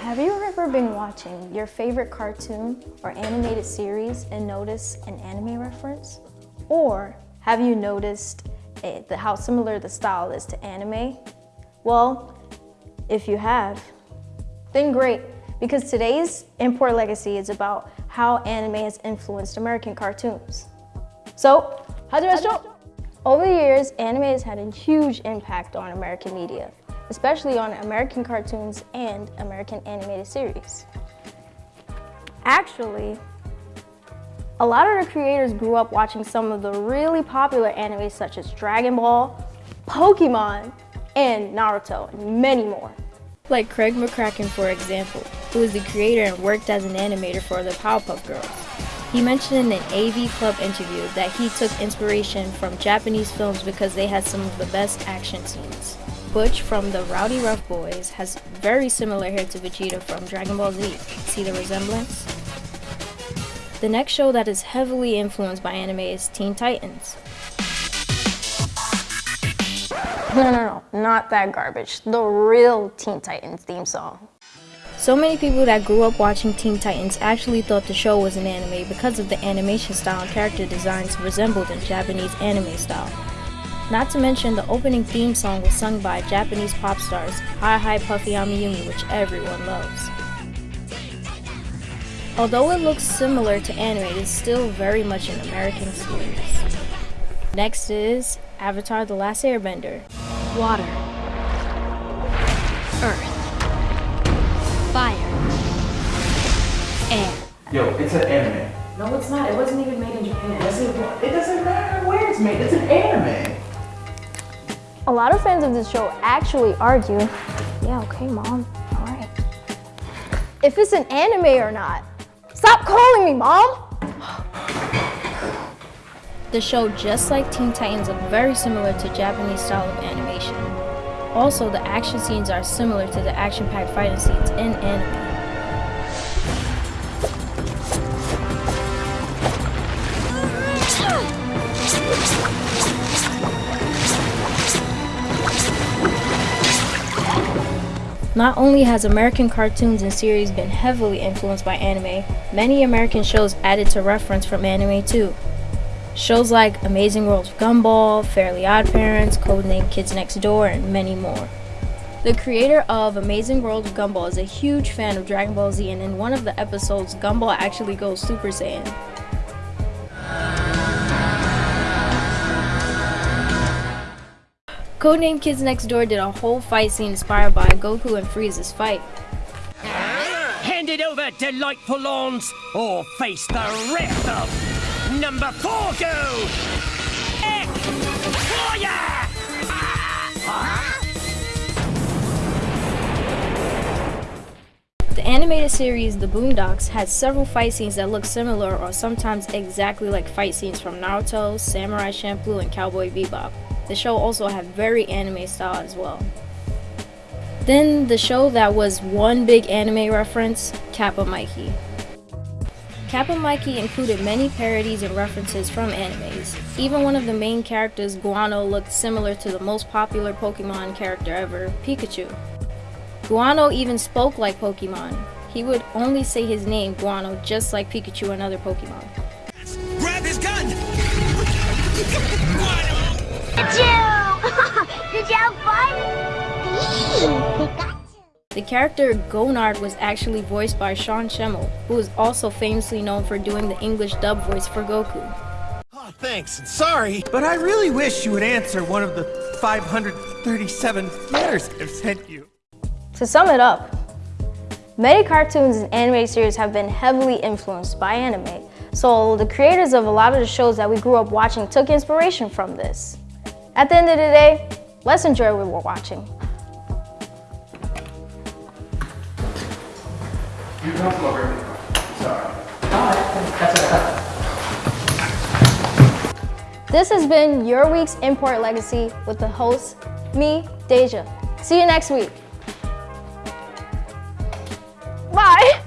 Have you ever been watching your favorite cartoon or animated series and noticed an anime reference? Or have you noticed it, the, how similar the style is to anime? Well, if you have, then great, because today's Import Legacy is about how anime has influenced American cartoons. So, how'd you Over the years, anime has had a huge impact on American media especially on American cartoons and American animated series. Actually, a lot of the creators grew up watching some of the really popular animes such as Dragon Ball, Pokemon, and Naruto, and many more. Like Craig McCracken, for example, who is the creator and worked as an animator for the Powerpuff Girls. He mentioned in an AV Club interview that he took inspiration from Japanese films because they had some of the best action scenes. Butch from the Rowdyruff Boys has very similar hair to Vegeta from Dragon Ball Z. See the resemblance? The next show that is heavily influenced by anime is Teen Titans. No, no, no, not that garbage. The real Teen Titans theme song. So many people that grew up watching Teen Titans actually thought the show was an anime because of the animation style and character designs resembled in Japanese anime style. Not to mention the opening theme song was sung by Japanese pop stars Hi Hi Puffy Amiyumi which everyone loves. Although it looks similar to anime, it is still very much an American series. Next is Avatar The Last Airbender. Water. Earth. Fire. Air. Yo, it's an anime. No, it's not. It wasn't even made in Japan. Yes, it, it doesn't matter where it's made. It's an anime. A lot of fans of this show actually argue, yeah, okay, mom, all right. If it's an anime or not. Stop calling me, mom! The show, just like Teen Titans, look very similar to Japanese style of animation. Also, the action scenes are similar to the action-packed fighting scenes in anime. Not only has American cartoons and series been heavily influenced by anime, many American shows added to reference from anime too. Shows like Amazing World of Gumball, Fairly Odd Parents, Codename Kids Next Door, and many more. The creator of Amazing World of Gumball is a huge fan of Dragon Ball Z and in one of the episodes, Gumball actually goes Super Saiyan. Codename Kids Next Door did a whole fight scene inspired by Goku and Frieza's fight. Hand it over, delightful lawns, or face the wrath of number four go! Ek! The animated series The Boondocks has several fight scenes that look similar or sometimes exactly like fight scenes from Naruto, Samurai Champloo, and Cowboy Bebop. The show also had very anime style as well. Then the show that was one big anime reference, Kappa Mikey. Kappa Mikey included many parodies and references from animes. Even one of the main characters, Guano, looked similar to the most popular Pokemon character ever, Pikachu. Guano even spoke like Pokemon. He would only say his name, Guano, just like Pikachu and other Pokemon. Grab his gun! Did you have fun? The character Gonard was actually voiced by Sean Schemmel, who is also famously known for doing the English dub voice for Goku. Oh, thanks. Sorry, but I really wish you would answer one of the 537 letters I've sent you. To sum it up, many cartoons and anime series have been heavily influenced by anime, so the creators of a lot of the shows that we grew up watching took inspiration from this. At the end of the day, let's enjoy what we're watching. You This has been your week's Import Legacy with the host, me, Deja. See you next week. Bye.